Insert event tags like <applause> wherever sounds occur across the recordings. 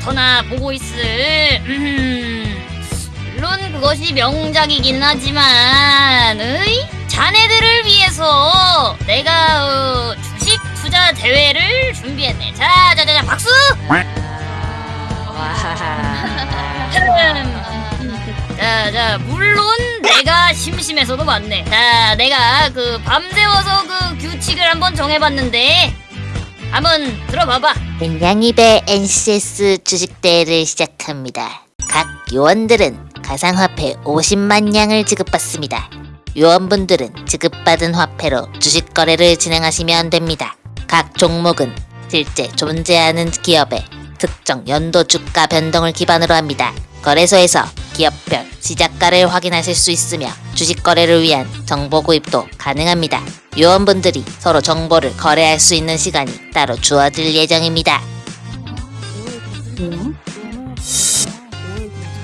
무엇보터나 보고 있을. 음, 물론 그것이 명작이긴 하지만 으이? 자네들을 위해서 내가 어, 주식 투자 대회를 준비했네. 자자자자 박수! 자 자 물론 내가 심심해서도 맞네. 자 내가 그 밤새워서 그 규칙을 한번 정해봤는데 한번 들어봐봐 냉량입의 NCS 주식대회를 시작합니다. 각 요원들은 가상화폐 50만 양을 지급받습니다. 요원분들은 지급받은 화폐로 주식 거래를 진행하시면 됩니다. 각 종목은 실제 존재하는 기업의 특정 연도 주가 변동을 기반으로 합니다. 거래소에서 기업별 시작가를 확인하실 수 있으며 주식 거래를 위한 정보 구입도 가능합니다. 요원분들이 서로 정보를 거래할 수 있는 시간이 따로 주어질 예정입니다.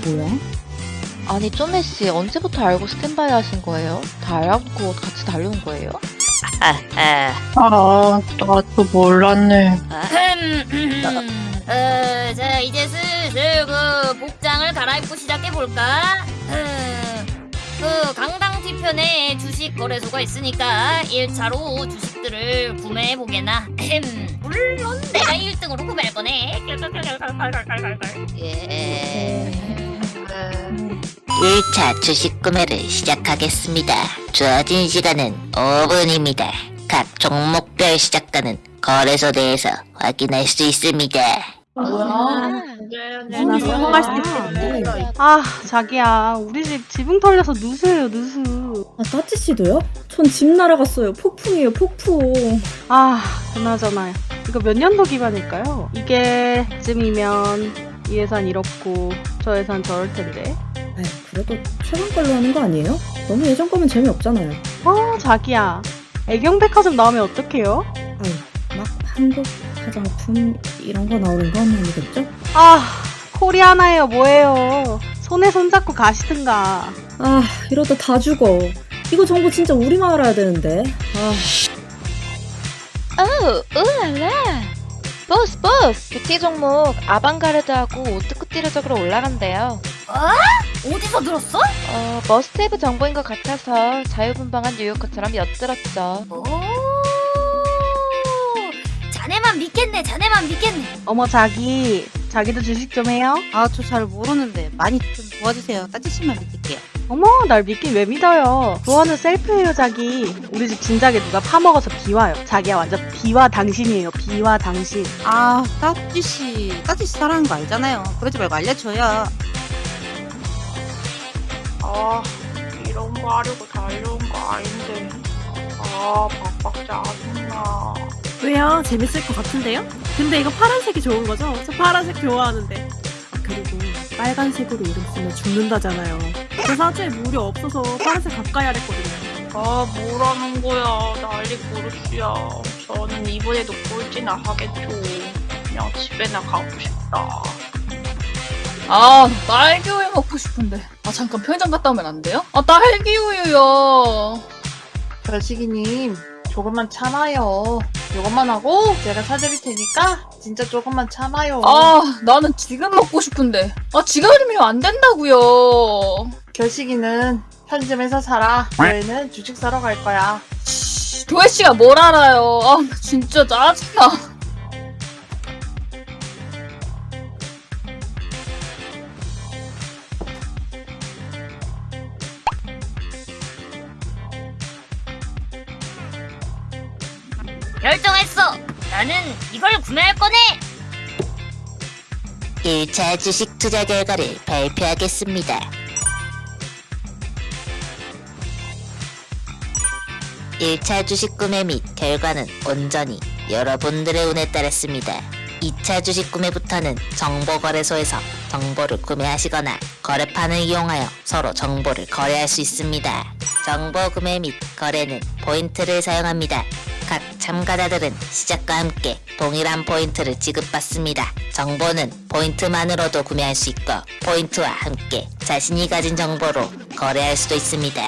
뭐야? 아니 쪼메 씨 언제부터 알고 스탠바이 하신 거예요? 다 알아보고 같이 달려온 거예요? 아, 아, 아, 나도 몰랐네. 어, 자 이제 슬슬 그 복장을 갈아입고 시작해 볼까? 그 강당 뒤편에 주식 거래소가 있으니까 1차로 주식들을 구매해 보게나. 물론 내가 1등으로 구매할 거네. <laughs> 예. 1차 주식 구매를 시작하겠습니다. 주어진 시간은 5분입니다. 각 종목별 시작가는 거래소 내에서 확인할 수 있습니다. 뭐야? 나 성공할 수 있겠는데. 아 자기야 우리 집 지붕 털려서 누수예요 누수 아, 따찌 씨도요? 전 집 날아갔어요. 폭풍이에요, 폭풍. 아 그나저나 이거 몇 년도 기반일까요? 이게 쯤이면 이 예산 이렇고 저 예산 저럴 텐데 아이, 그래도 최근 걸로 하는 거 아니에요? 너무 예전 거면 재미없잖아요. 어 자기야 애경백화점 나오면 어떡해요? 아유, 막 한국 화장품 이런 거 나오는 건 아니겠죠? 아 코리아나예요 뭐예요 손에 손잡고 가시든가 아, 이러다 다 죽어. 이거 정보 진짜 우리만 알아야 되는데. 아, 오, 울랄라! 보스 보스! 뷰티 종목 아방가르드하고 오트쿠튀르적으로 올라간대요. 어디서 들었어? 어, must-have 정보인 것 같아서 자유분방한 뉴요커처럼 엿들었죠. 오, 자네만 믿겠네. 자네만 믿겠네. 어머 자기 자기도 주식 좀 해요? 아, 저 잘 모르는데 많이 좀 도와주세요. 따지씨만 믿을게요. 어머 날 믿긴 왜 믿어요 조언은 셀프예요 자기 우리 집 진작에 누가 파먹어서 비와요 자기야 완전 비와 당신이에요 비와 당신 아, 따지씨, 따지씨 사랑하는 거 알잖아요. 그러지 말고 알려줘요. 아, 이런 거 하려고 달려온 거 아닌데. 아, 박박 짜증나. 왜요? 재밌을 것 같은데요? 근데 이거 파란색이 좋은 거죠? 저 파란색 좋아하는데. 아, 그리고 빨간색으로 이름 쓰면 죽는다잖아요. 제 사주에 무료 없어서 파란색 가까이 하랬거든요. 아, 뭐라는 거야. 난리 부르시야. 저는 이번에도 꼴찌나 하겠죠. 그냥 집에나 가고 싶다. 아, 딸기 우유 먹고 싶은데. 아, 잠깐 편의점 갔다 오면 안 돼요? 아, 딸기 우유요. 별식이님 조금만 참아요. 이것만 하고 제가 사드릴 테니까 진짜 조금만 참아요. 아, 나는 지금 먹고 싶은데. 아, 지금이면 안 된다고요. 결식이는 편의점에서 살아. 저희는 주식 사러 갈 거야. 도혜 씨가 뭘 알아요? 아, 나 진짜 짜증나. 구매할 거네. 1차 주식 투자 결과를 발표하겠습니다. 1차 주식 구매 및 결과는 온전히 여러분들의 운에 따랐습니다. 2차 주식 구매부터는 정보거래소에서 정보를 구매하시거나 거래판을 이용하여 서로 정보를 거래할 수 있습니다. 정보 구매 및 거래는 포인트를 사용합니다. 각 참가자들은 시작과 함께 동일한 포인트를 지급받습니다. 정보는 포인트만으로도 구매할 수 있고 포인트와 함께 자신이 가진 정보로 거래할 수도 있습니다.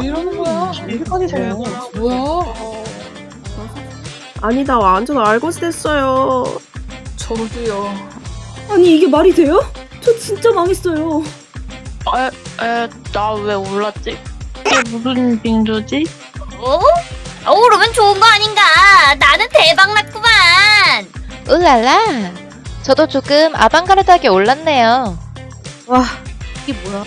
왜 이러는 거야? 어디까지 세요 뭐야? 아니, 나 완전 알고 지냈어요. 저도요. 아니 이게 말이 돼요? 저 진짜 망했어요. 에, 나왜 올랐지? 이게 무슨 빙조지? 어? 어, 그러면 좋은 거 아닌가? 나는 대박 났구만. 울랄라. 저도 조금 아방가르드하게 올랐네요. 와 이게 뭐야?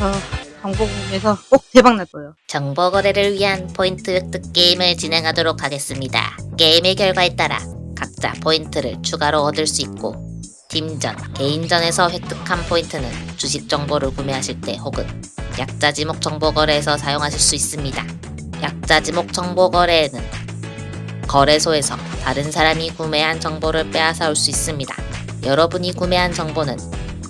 아 정보공에서 꼭 대박 날 거예요. 정보 거래를 위한 포인트 획득 게임을 진행하도록 하겠습니다. 게임의 결과에 따라 각자 포인트를 추가로 얻을 수 있고 팀전, 개인전에서 획득한 포인트는 주식 정보를 구매하실 때 혹은 약자 지목 정보 거래에서 사용하실 수 있습니다. 약자 지목 정보 거래에는 거래소에서 다른 사람이 구매한 정보를 빼앗아 올 수 있습니다. 여러분이 구매한 정보는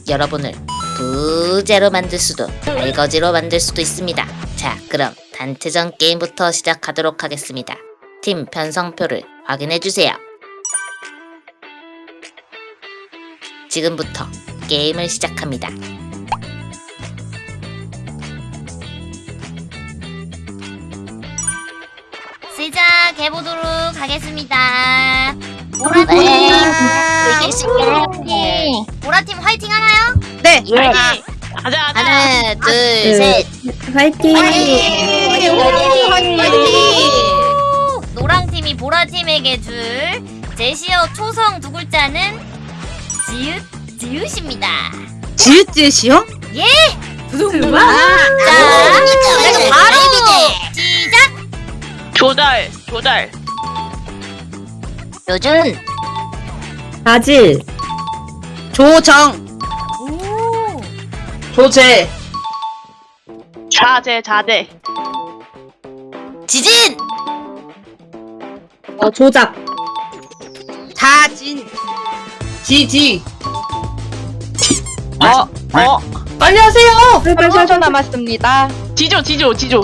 여러분을 부제로 만들 수도 알거지로 만들 수도 있습니다. 자, 그럼 단체전 게임부터 시작하도록 하겠습니다. 팀 편성표를 확인해 주세요. 지금부터 게임을 시작합니다. 하겠습니다. 보라팀, 보라팀 화이팅 하나요? 네. 화이팅! 가자, 가자! 하나, 둘, 네. 셋. 화이팅! 노랑팀이 보라팀에게 줄 제시어 초성 두 글자는 지읒, 지읒입니다. 지읒 지읒이요? 두둥두둥. 자, 그럼 바로 시작! 조달, 조달. 요준, 바질. 조정. 오, 조제. 자제, 자제. 지진, 어, 조작. 자진. 지지. 어, 어. 빨리 하세요. 3초 남았습니다. 지조, 지조, 지조.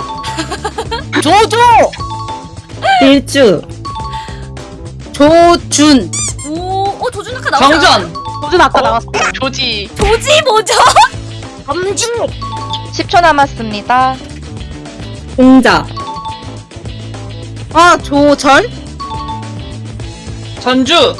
<laughs> 조조. 일주. 조준. 오, 어, 조준 아까 나왔잖아. 정전. 조준 아까 나왔어. 조지. 조지 뭐죠? <laughs> 검진, 10초 남았습니다. 공자. 아 조절. 전주.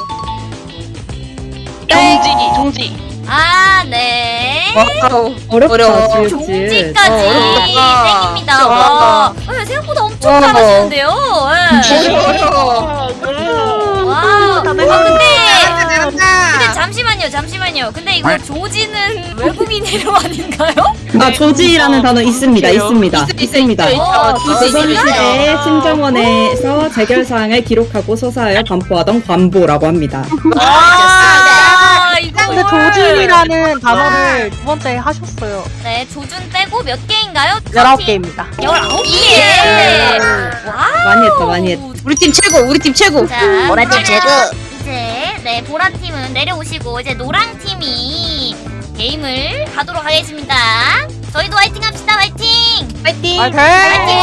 종지기, 종지. 아, 네. 와우. 어렵다. 어려워. 지읒. 종지까지 어. 땡입니다. 와, 와. 어, 생각보다 엄청 어. 잘하시는데요. 예. 와, 잠시만요. 근데 이거 조지는 외국인 이름 <laughs> 아닌가요? 아, 조지라는 단어 있습니다. 그래요? 있습니다. 있습니다. 어, 조선 시대 승정원에서 재결 사항을 기록하고 서사하여 반포하던 관보라고 합니다. 아, 이거 근데 조준이라는 단어를 두 번째 하셨어요. 네, 조준 빼고 몇 개인가요? 19개입니다. 19개. 와우. 많이 했다, 많이 했다. 우리 팀 최고. 우리 팀 최고. 자, 보라팀 그러면 최고. 이제 네 보라 팀은 내려오시고 이제 노랑 팀이 게임을 하도록 하겠습니다. 저희도 화이팅 합시다, 화이팅! 파이팅. 화이팅, 화이팅!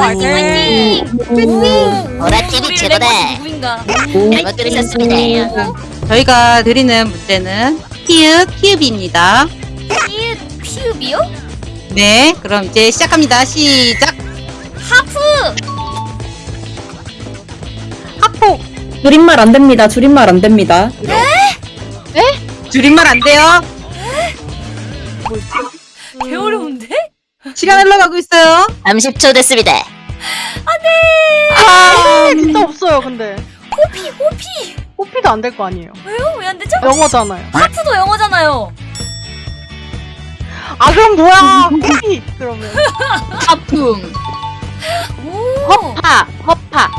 화이팅, 화이팅! 보라팀이 우리 최고다. 잘못 들으셨습니다. 저희가 드리는 문제는 피읍 피읍입니다. 피읍, 피읍이요? 네. 그럼 이제 시작합니다. 시작. 하프! 하포. 줄임말 안 됩니다. 줄임말 안 됩니다. 줄임말 안 돼요. 개 어려운데? 시간 흘러가고 있어요. 30초 됐습니다. 아, 진짜 없어요, 근데. 호피, 호피! 호피도 안 될 거 아니에요. 왜요? 왜 안 되죠? 영어잖아요. 하프도 영어잖아요. 아, 그럼 뭐야? 호피! 그러면. 하품. 오! 허파, 허파.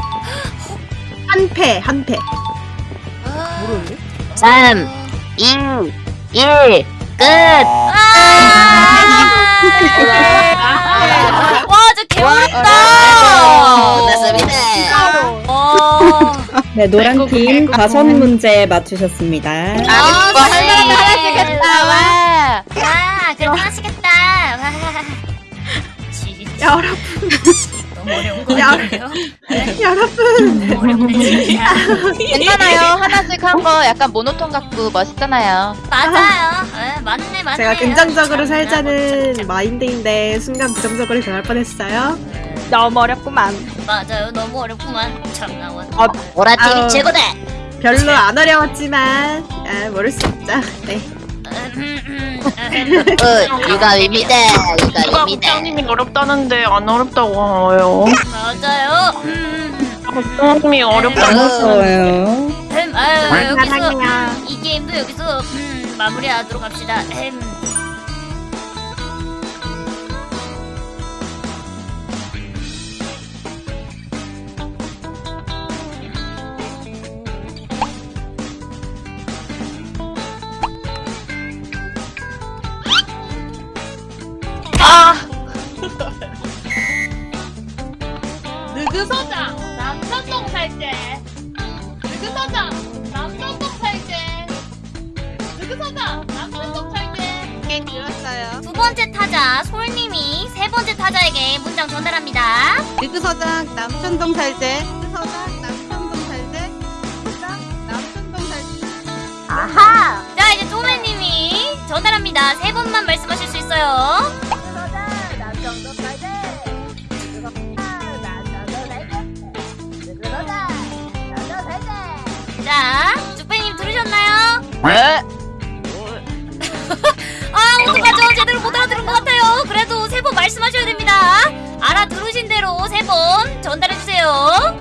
한패, 한패. 아, 모르는데? 3, 2, 1, 끝! 아! 와, 저 개어렵다! 끝났습니다. 어. 네, 노란 팀 다섯 문제 맞추셨습니다. 아, 뭐 할만한 하시겠다, 와. 와, 그래도 하시겠다. 와. 지- 여러분, 너무 어려운 거 야. 여러분. 진짜. 괜찮아요. 하나씩 한 거 약간 모노톤 같고 멋있잖아요. 맞아요. 에, 맞네, 맞네. 제가 긍정적으로 살자는 마인드인데 순간 부정적으로 변할 뻔했어요. 너무 어렵구만. 맞아요. 너무 어렵구만. 참 나원. 보라팀이 아우. 최고다. 별로 안 어려웠지만 아, 모를 수 없죠. 네. 어, 유감입니다. 누가 유감입니다. 국장님이 어렵다는데 안 어렵다고 해요. 맞아요. 음, 국장님이 어렵다고. 음, 아유, 여기서. 이 게임도 여기서 음, 마무리하도록 합시다. 음. 타자 솔님이 세 번째 타자에게 문장 전달합니다. 느그서장 남천동 살제. 느그서장 남천동 살제. 느그서장 남천동 살제. 아하! 자 이제 쪼매님이 전달합니다. 세 번만 말씀하실 수 있어요. 그래도 세번 말씀하셔야 됩니다. 알아들으신 대로 세 번 전달해주세요.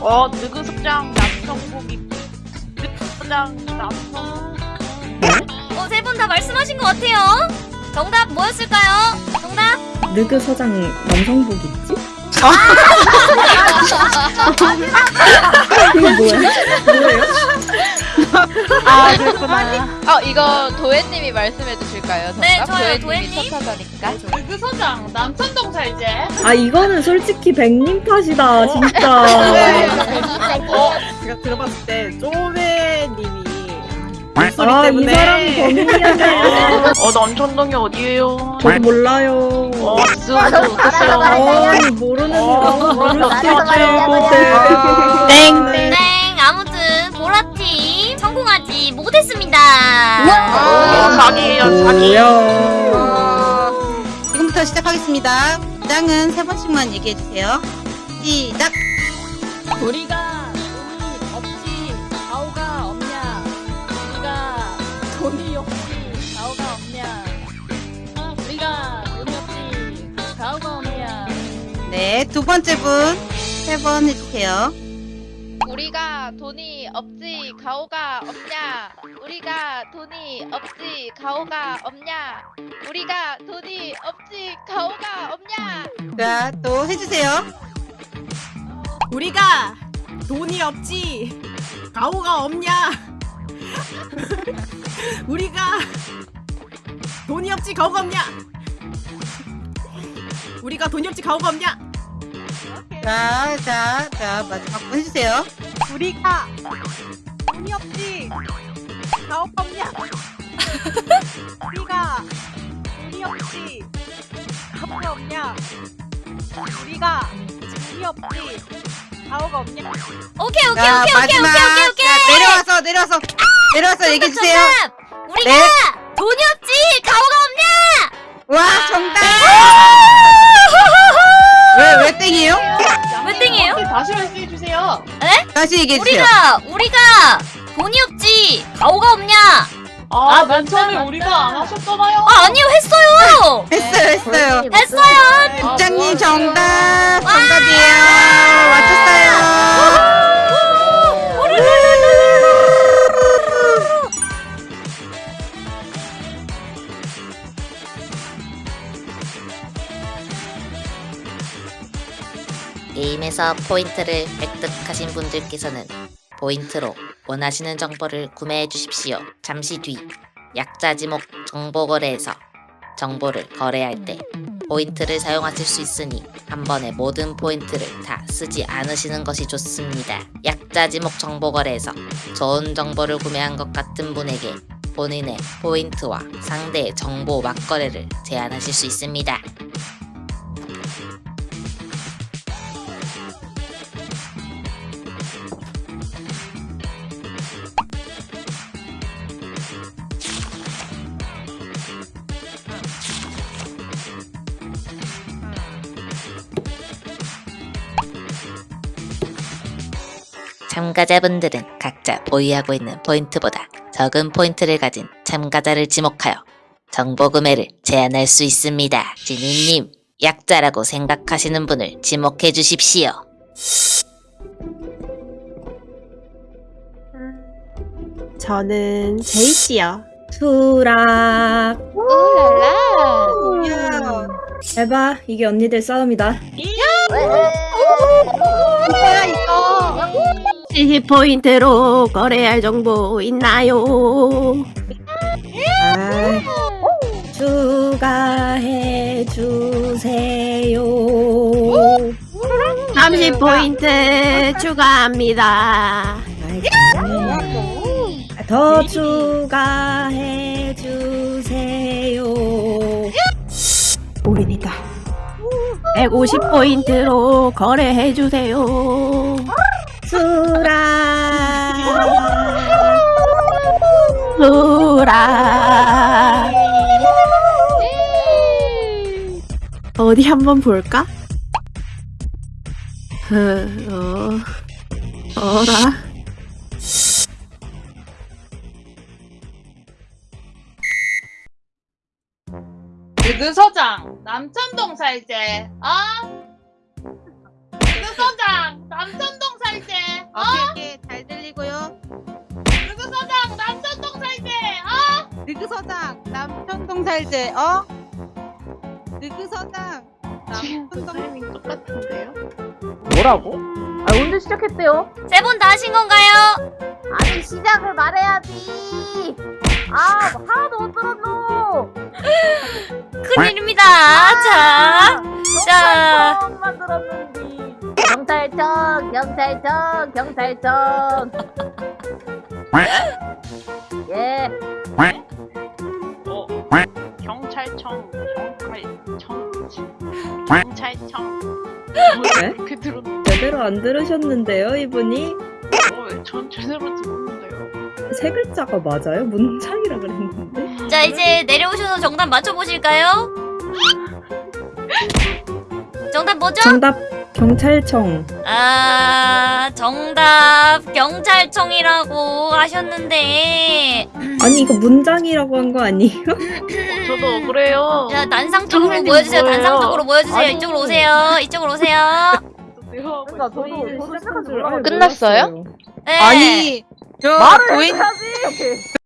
어, 느그서장 남천국이 느그서장 남천 어, 세번다 말씀하신 것 같아요. 정답 뭐였을까요? 정답? 느그 서장 남성복 있지? <laughs> 이거 뭐야? 뭐예요? <laughs> 아 그렇구나. 어, 이거 도혜님이 말씀해 주실까요? 정답? 네, 좋아요. 도혜님이 도혜님. 첫 타자니까. 느그서장 남천동 살제 아 이거는 솔직히 백님 탓이다 진짜. <laughs> 어, 제가 들어봤을 때 쪼매님이 목소리 아이 때문에 사람이 범인이었네요. 어, 남천동이 어디예요? 저도 몰라요. 어, 쓰어서 어땠어요? 아니 모르는 사람 모를 수도 있죠. 땡. 못했습니다. 어, 사기예요, 사기. 어, 지금부터 시작하겠습니다. 장은 세 번씩만 얘기해 주세요. 시작. 우리가 돈이 없지 가오가 없냐 우리가 돈이 없지 가오가 없냐 우리가 돈이 없지 가오가 없냐 네, 두 번째 분 세 번 해주세요. 우리가 돈이 없지 가오가 없냐? 우리가 돈이 없지 가오가 없냐? 우리가 돈이 없지 가오가 없냐? 자, 또 해주세요. 우리가 돈이 없지 가오가 없냐? <laughs> 우리가 돈이 없지 가오가 없냐? 우리가 돈이 없지 가오가 없냐? 자, 자, 자, 마지막 분 해주세요. 우리가 돈이 없지 가오가 없냐? 우리가 돈이 없지 가오가 없냐? 우리가 돈이 없지 가오가 없냐? 오케이, 오케이, 자, 오케이, 오케이, 마지막. 오케이, 오케이, 오케이. 자, 내려와서, 내려와서, 내려와서 얘기해주세요. 정답! 우리가 네. 돈이 없지 가오가 없냐? 와, 정답! 다시 말씀해주세요. 다시 얘기해주세요. 우리가 우리가 돈이 없지 가오가 없냐? 아, 맨 처음에 우리가 안 하셨잖아요. 아 아니요 했어요. 했어요, 했어요. 했어요. 국장님 정답! 정답 게임에서 포인트를 획득하신 분들께서는 포인트로 원하시는 정보를 구매해 주십시오. 잠시 뒤 약자 지목 정보 거래에서 정보를 거래할 때 포인트를 사용하실 수 있으니 한 번에 모든 포인트를 다 쓰지 않으시는 것이 좋습니다. 약자 지목 정보 거래에서 좋은 정보를 구매한 것 같은 분에게 본인의 포인트와 상대의 정보 맞거래를 제안하실 수 있습니다. 참가자분들은 각자 보유하고 있는 포인트보다 적은 포인트를 가진 참가자를 지목하여 정보 구매를 제한할 수 있습니다. 지니님, 약자라고 생각하시는 분을 지목해 주십시오. 저는 제이씨요. 수락. 울랄라. 에바, 이게 언니들 싸움이다. 뭐야 이거 70포인트로 거래할 정보 있나요? 아, 추가해 주세요. 30포인트 추가합니다. 더 추가해 주세요. 올인이다. 150포인트로 거래해 주세요. 수락. 수라. 어디 한번 볼까? 흐, 어, 어라. 느그 서장 남천동 살제 어? 느그 서장 남천동 살제 어? 오케이 오케이 잘 들리고요 느그 서장 남천동 살제 어? 느그서장 남천동 살제 어? 느그서장 남천동 똑같은데요? 뭐라고? 아 언제 시작했대요? 세 분 다 하신 건가요? 아니 시작을 말해야지. 아 하나도 못 들었노. <laughs> 큰일입니다. 자, 자, 만 들었는데. 경찰청 경찰청 경찰청. <laughs> 예. 어, 경찰청, 경찰청, 경찰청. 네? 그렇게 들었는데, 제대로 안 들으셨는데요, 이분이? 어, 전 제대로 들었는데요. 세 글자가 맞아요? 문장이라 그랬는데? 자 이제 내려오셔서 정답 맞춰보실까요? <laughs> 정답 뭐죠? 정답 경찰청. 아 정답 경찰청이라고 하셨는데 아니 이거 문장이라고 한 거 아니에요? <laughs> 저도 억울해요. 자 단상 쪽으로 선생님 모여주세요 뭐예요? 단상 쪽으로 모여주세요 아니. 이쪽으로 오세요 이쪽으로 오세요 그러니까 저도 저도 시작한 줄 몰라요. 알고 끝났어요? 네. 아니 저 말을 고인 해야지.